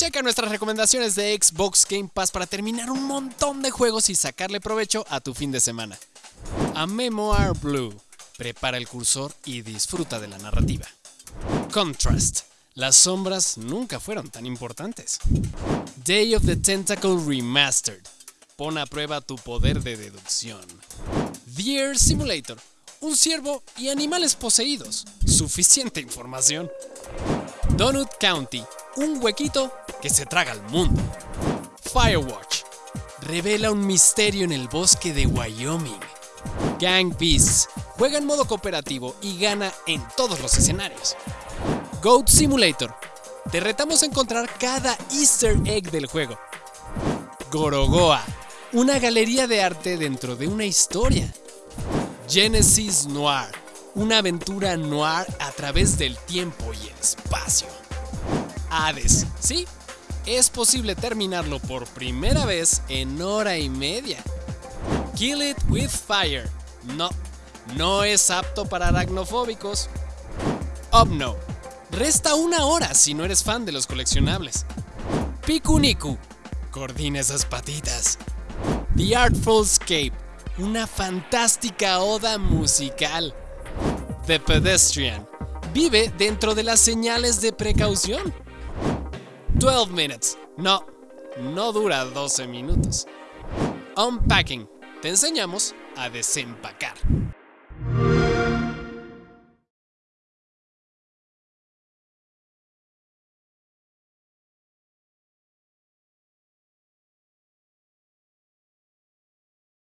Checa nuestras recomendaciones de Xbox Game Pass para terminar un montón de juegos y sacarle provecho a tu fin de semana. A Memoir Blue. Prepara el cursor y disfruta de la narrativa. Contrast. Las sombras nunca fueron tan importantes. Day of the Tentacle Remastered. Pon a prueba tu poder de deducción. Deer Simulator. Un ciervo y animales poseídos. Suficiente información. Donut County. Un huequito que se traga al mundo. Firewatch. Revela un misterio en el bosque de Wyoming. Gang Beasts. Juega en modo cooperativo y gana en todos los escenarios. Goat Simulator. Te retamos a encontrar cada easter egg del juego. Gorogoa. Una galería de arte dentro de una historia. Genesis Noir. Una aventura noir a través del tiempo y el espacio. Hades. Sí, es posible terminarlo por primera vez en hora y media. Kill It With Fire. No, no es apto para aracnofóbicos. Obno. Resta una hora si no eres fan de los coleccionables. Pikuniku. Coordina esas patitas. The Artful Escape. Una fantástica oda musical. The Pedestrian. Vive dentro de las señales de precaución. 12 minutes. No, no dura 12 minutos. Unpacking. Te enseñamos a desempacar.